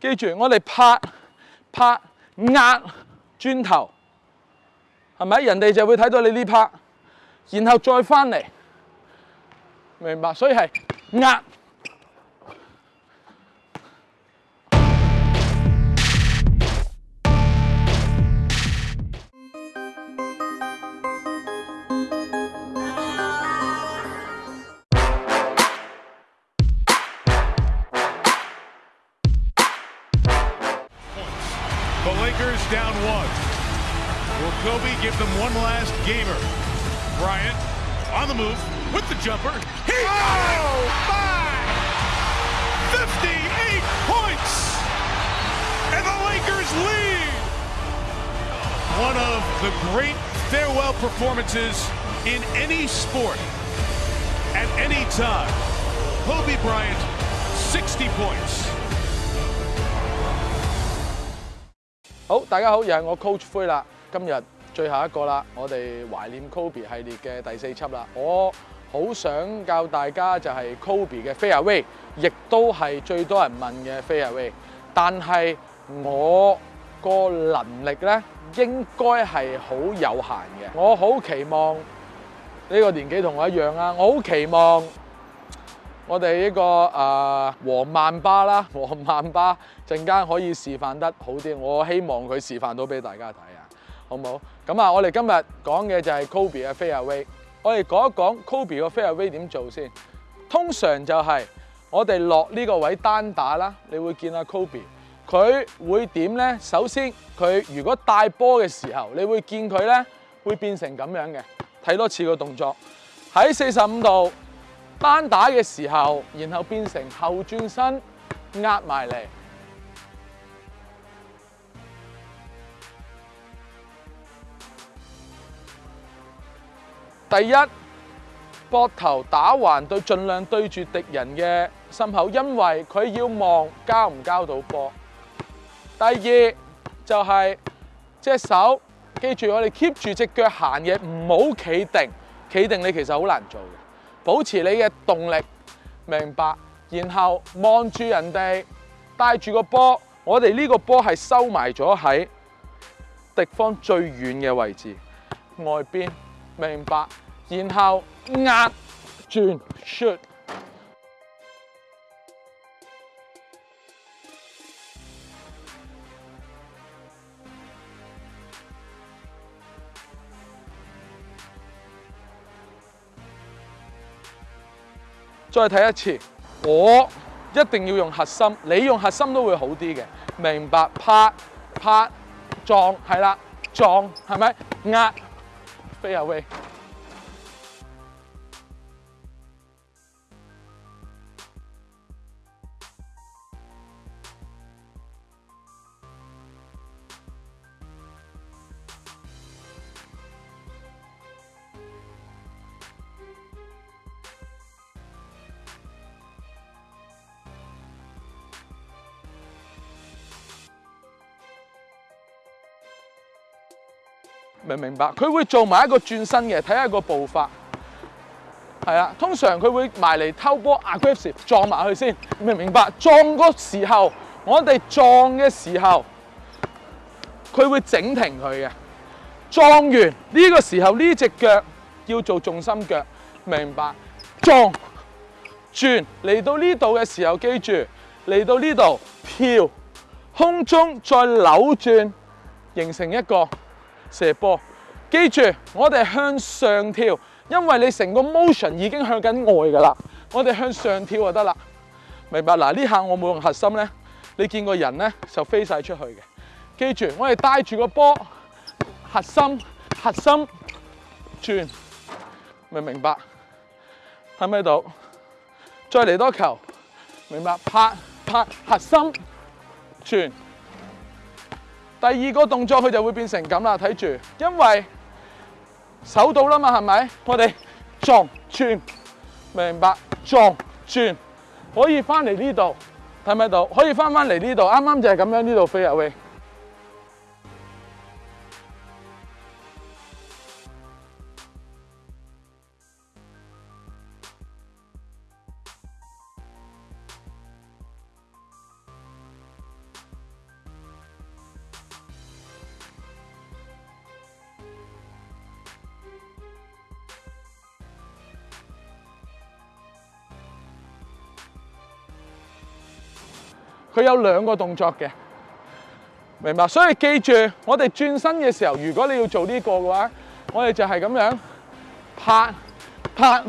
記住，我哋拍、拍、壓磚頭，係咪？人哋就會睇到你呢拍，然後再翻嚟，明白？所以係壓。Bryant on the move with the jumper. He oh, my! 58 points! And the Lakers lead! One of the great farewell performances in any sport at any time. Kobe Bryant, 60 points. 好，大家好，又係我 Coach 灰啦。今日最后一个啦，我哋怀念 Kobe 系列嘅第四辑啦。我好想教大家就系 Kobe 嘅 f r e w a y 亦都系最多人问嘅 f r e w a y 但系我个能力咧，应该系好有限嘅。我好期望呢个年纪同我一样啊！我好期望我哋呢个诶黄万巴啦，黄万巴阵间可以示范得好啲。我希望佢示范到俾大家睇啊，好唔好？咁啊，我哋今日讲嘅就系 Kobe 嘅 f a i r w a y 我哋讲一讲 Kobe 嘅 f a i r w a y 点做先。通常就系我哋落呢个位单打啦，你会见阿 Kobe，佢会点咧？首先，佢如果带波嘅时候，你会见佢咧会变成咁样嘅。睇多次个动作，喺四十五度单打嘅时候，然后变成后转身压埋嚟。第一，膊头打环对尽量对住敌人嘅心口，因为佢要望交唔交到波。第二就系只手，记住我哋 keep 住只脚行嘢，唔好企定。企定你其实好难做，嘅，保持你嘅动力，明白。然后望住人哋带住个波，我哋呢个波系收埋咗喺敌方最远嘅位置外边。明白，然後壓轉削，再睇一次。我一定要用核心，你用核心都會好啲嘅。明白，拍拍撞，係啦，撞係咪壓？飞啊喂！明唔明白，佢会做埋一个转身嘅，睇下个步伐，系啊。通常佢会埋嚟偷波 aggressive 撞埋去先，明唔明白。撞嗰时候，我哋撞嘅时候，佢会整停佢嘅。撞完呢个时候呢只脚要做重心脚，明白？撞转嚟到呢度嘅时候，记住嚟到呢度跳，空中再扭转，形成一个。射波，记住我哋向上跳，因为你成个 motion 已经向紧外噶啦，我哋向上跳就得啦，明白？嗱呢下我冇用核心咧，你见个人咧就飞晒出去嘅。记住我哋带住个波，核心核心转，明唔明白？睇唔睇到？再嚟多球，明白？拍拍核心转。第二個動作佢就會變成咁啦，睇住，因為手到啦嘛，係咪？我哋撞轉，明白？撞轉可以翻嚟呢度，睇唔睇到？可以翻翻嚟呢度，啱啱就係咁樣呢度飛入去。佢有兩個動作嘅，明白？所以記住，我哋轉身嘅時候，如果你要做呢個嘅話，我哋就係咁樣拍拍。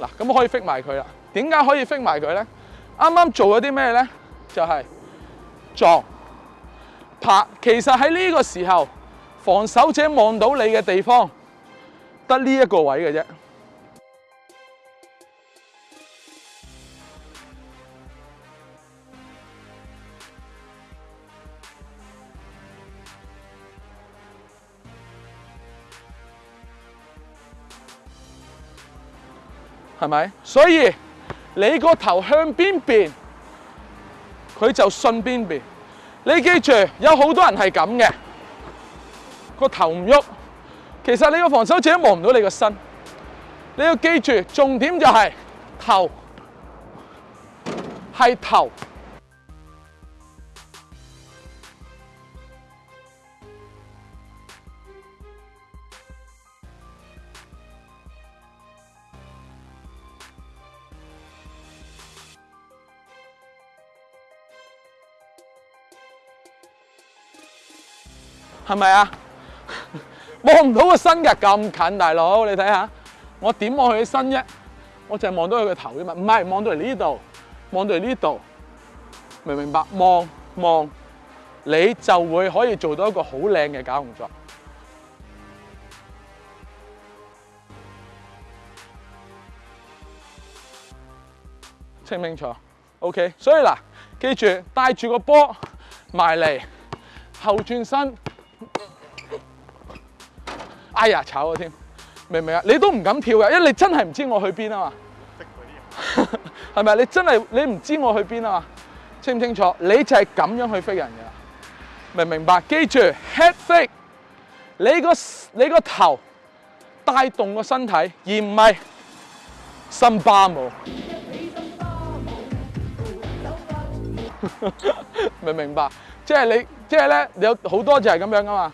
嗱，咁可以 fit 埋佢啦。點解可以 fit 埋佢咧？啱啱做咗啲咩咧？就係撞拍。其實喺呢個時候，防守者望到你嘅地方，得呢一個位嘅啫。系咪？所以你个头向边边，佢就信边边。你记住，有好多人系咁嘅，个头唔喐。其实你个防守者望唔到你个身。你要记住，重点就系头，系头。系咪啊？望唔到個身嘅咁近，大佬你睇下，我點望佢嘅身啫？我就係望到佢嘅頭啫嘛。唔係望到嚟呢度，望到嚟呢度，明唔明白？望望，你就會可以做到一個好靚嘅假動作，清唔清楚？OK，所以嗱，記住帶住個波埋嚟，後轉身。哎呀，炒咗添，明唔明啊？你都唔敢跳嘅，因你真系唔知我去边啊嘛。识啲人，系 咪你真系你唔知我去边啊嘛？清唔清楚？你就系咁样去飞人嘅，明唔明白？记住，head f 飞，你个你个头带动个身体，而唔系心巴舞。明唔明白？即系你，即系咧，有好多就系咁样噶嘛。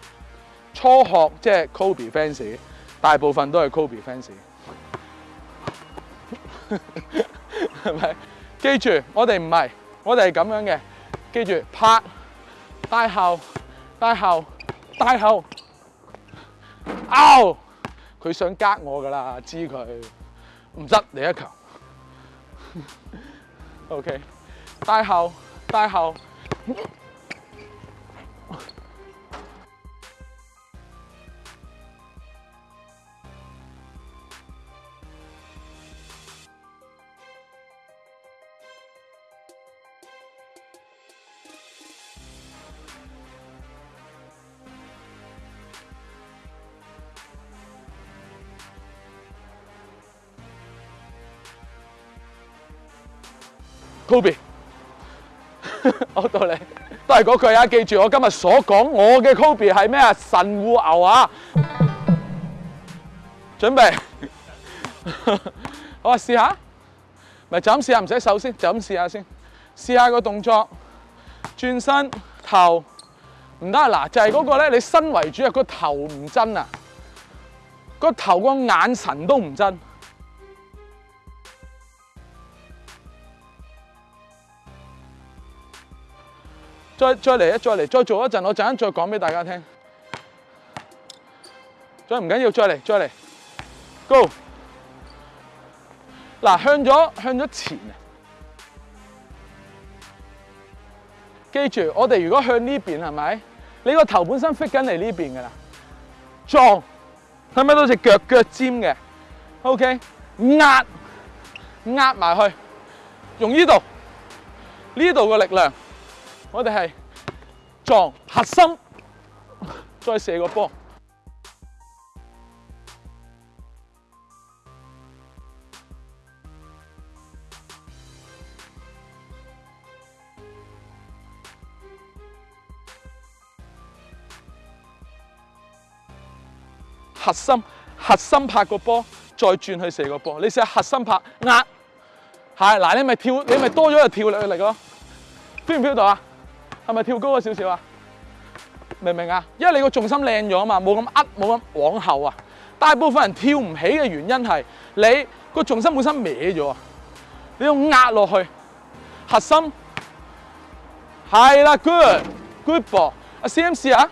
初學即係 Kobe fans，大部分都係 Kobe fans，係咪？記住，我哋唔係，我哋係咁樣嘅。記住，拍大後，大後，大後，out！佢想隔我噶啦，知佢唔得你一球。OK，大後，大後。Kobe，好 到你，都系嗰句啊！记住我今日所讲，我嘅 Kobe 系咩啊？神户牛啊！准备，啊，试下，咪就咁试下，唔使手先，就咁试下先，试下个动作，转身头，唔得嗱，就系嗰个咧，你身为主啊，个头唔真啊，个头个眼神都唔真。再再嚟一再嚟，再做一阵，我阵间再讲俾大家听。再唔紧要，再嚟再嚟，Go！嗱，向咗向咗前啊！记住，我哋如果向呢边系咪？你个头本身 fit 紧嚟呢边噶啦，撞睇唔睇到只脚脚尖嘅？OK，压压埋去，用呢度呢度嘅力量。我哋係撞核心，再射個波。核心，核心拍個波，再轉去射個波。你下核心拍壓，係嗱，你咪跳，你咪多咗个跳力嚟力咯。飈唔飈到啊？系咪跳高咗少少啊？明唔明啊？因为你个重心靓咗啊嘛，冇咁呃，冇咁往后啊。大部分人跳唔起嘅原因系你个重心本身歪咗啊，你要压落去，核心系啦，good good 噃，o 阿 CMC 啊。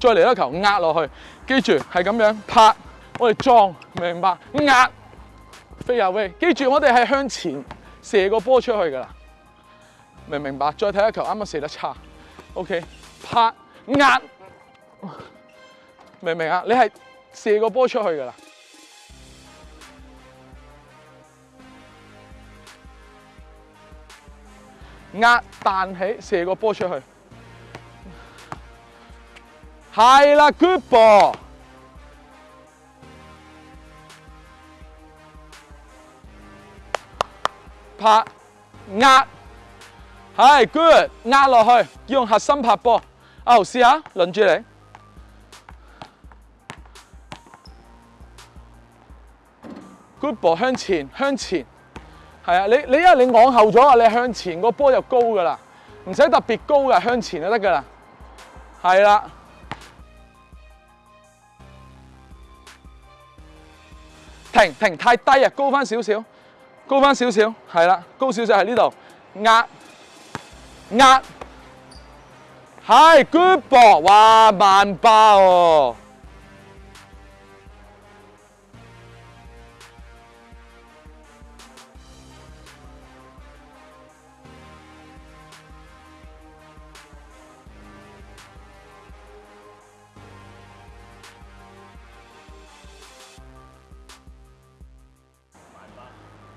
再嚟一球压落去，记住系咁样拍，我哋撞，明唔明白？压飞球，记住我哋系向前射个波出去噶啦，明唔明白？再睇一球，啱啱射得差，OK，拍压，明唔明啊？你系射个波出去噶啦，压弹起射个波出去。系啦 g o o d ball。拍壓，系 good 壓落去用核心拍波。哦，试下轮住你 good ball 向前向前，系啊！你你因为你往后咗啊，你向前个波就高噶啦，唔使特别高噶，向前就得噶啦，系啦。停停太低啊，高翻少少，高翻少少，係啦，高少少喺呢度壓壓，係 good ball，哇萬八喎、啊！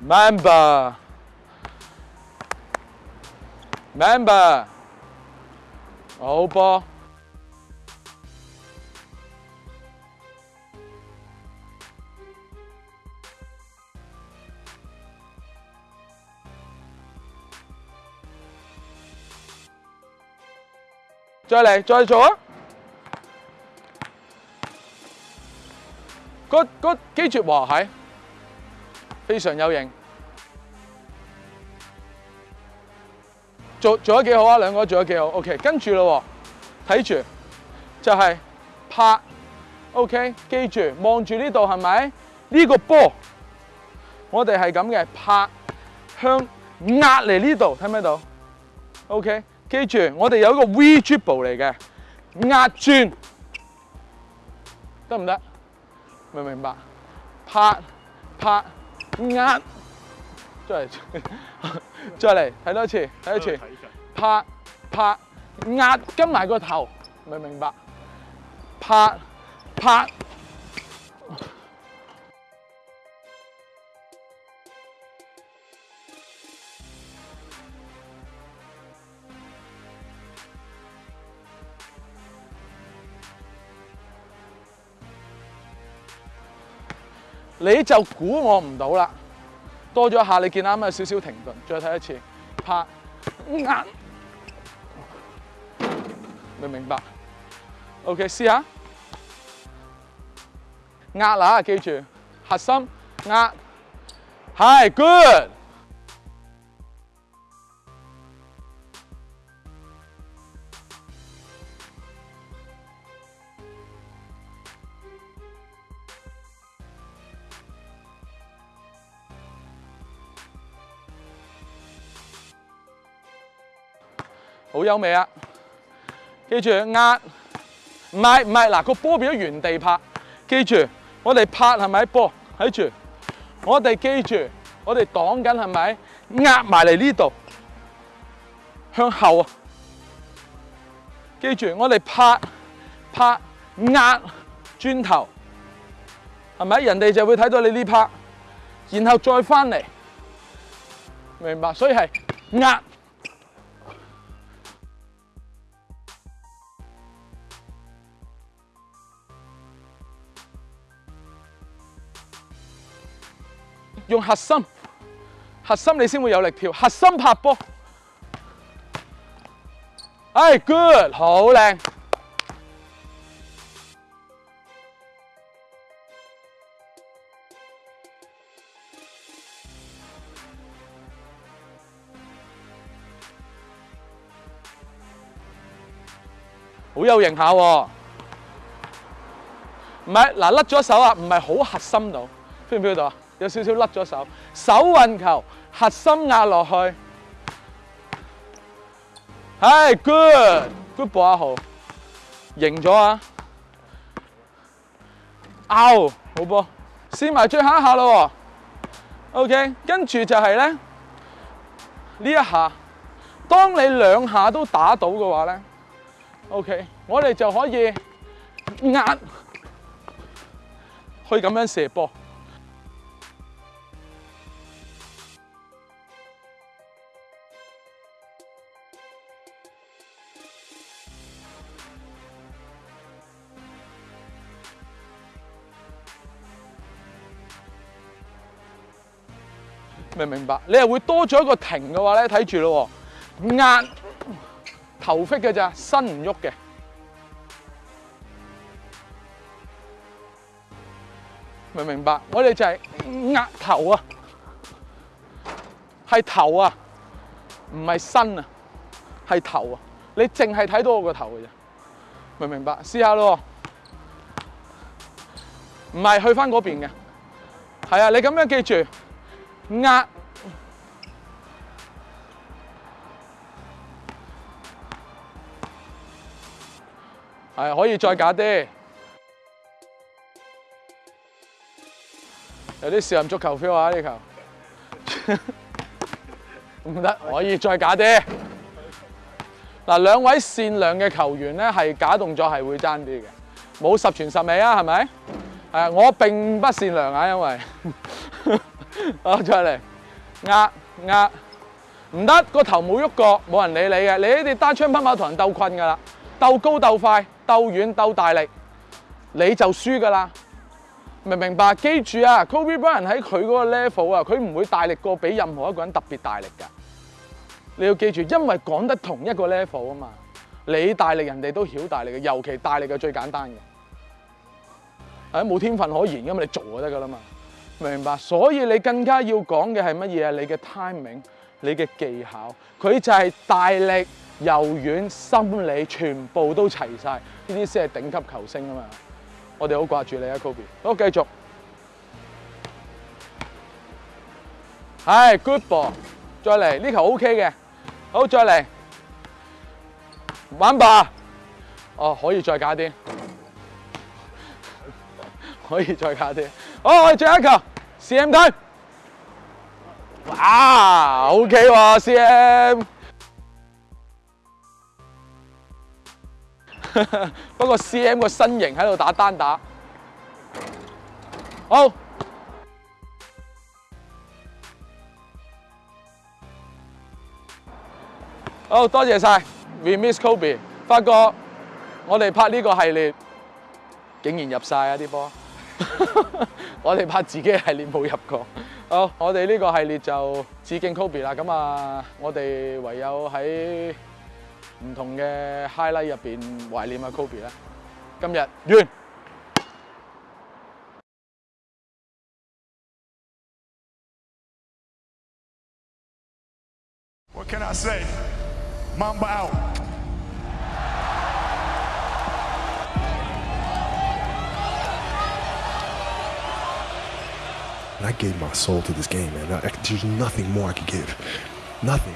member，member，欧巴，再嚟，再做啊！good good，继续哇，系。非常有型，做做咗几好啊！两个做咗几好，OK。跟住咯，睇住就系拍，OK。记住望住呢度系咪？呢个波，我哋系咁嘅拍向压嚟呢度，睇唔睇到？OK，记住我哋有一个 V dribble 嚟嘅压转得唔得？明唔明白？拍拍。压，再，再嚟睇多次，睇多次，拍，拍，压跟埋个头，明唔明白？拍，拍。你就估我唔到啦，多咗一下，你見啱啱有少少停頓，再睇一次，拍壓，明明白，OK，試下壓啦，記住核心壓，Hi，Good。好优美啊！记住压，唔系唔系嗱个波比咗原地拍。记住我哋拍系咪波喺住？我哋记住我哋挡紧系咪压埋嚟呢度？向后啊！记住我哋拍拍压砖头，系咪人哋就会睇到你呢拍，然后再翻嚟。明白，所以系压。用核心，核心你先会有力跳。核心拍波，哎，good，好靓，好有型下喎。唔系嗱，甩咗手啊，唔系好核心到，l 唔 feel 到啊？有少少甩咗手，手运球，核心压落去，系 good，good b 波阿豪，赢咗啊 o 好波，试埋最后一下咯，ok，跟住就系咧呢一下，当你两下都打到嘅话咧，ok，我哋就可以压去咁样射波。明唔明白，你又会多咗一个停嘅话咧，睇住咯，压头飞嘅咋，身唔喐嘅，明唔明白，我哋就系压头啊，系头啊，唔系身啊，系头啊，你净系睇到我个头嘅咋，明唔明白，试下咯，唔系去翻嗰边嘅，系啊，你咁样记住。呃，系可以再假啲，有啲少林足球 feel 啊！呢球 唔得，可以再假啲。嗱，兩位善良嘅球員咧，係假動作係會爭啲嘅，冇十全十美啊，係咪？啊，我並不善良啊，因為。啊，再嚟压压，唔得个头冇喐过，冇人理你嘅。你呢啲单枪匹马同人斗困噶啦，斗高斗快，斗远斗大力，你就输噶啦。明唔明白？记住啊，Kobe Bryant 喺佢嗰个 level 啊，佢唔会大力过比任何一个人特别大力噶。你要记住，因为讲得同一个 level 啊嘛，你大力人哋都晓大力嘅，尤其大力嘅最简单嘅，系冇天分可言噶嘛，你做就得噶啦嘛。明白，所以你更加要讲嘅系乜嘢啊？你嘅 timing，你嘅技巧，佢就系大力、柔软、心理，全部都齐晒，呢啲先系顶级球星啊嘛！我哋好挂住你啊，Kobe。好，继续，系 good b l l 再嚟呢球 OK 嘅，好，再嚟，玩吧，哦，可以再加啲，可以再加啲，好，我哋最后一球。CM thôi Wow, ok 喎 CM 不過 CM 個身形喺度打單打好好多謝晒 We Miss Kobe 發覺我哋拍呢個系列竟然入晒啊啲波我哋拍自己系列冇入过，好，我哋呢个系列就致敬 Kobe 啦，咁啊，我哋唯有喺唔同嘅 highlight 入边怀念阿 Kobe 啦，今日完。What can I say? Mamba out. And I gave my soul to this game, man. I, there's nothing more I could give. Nothing.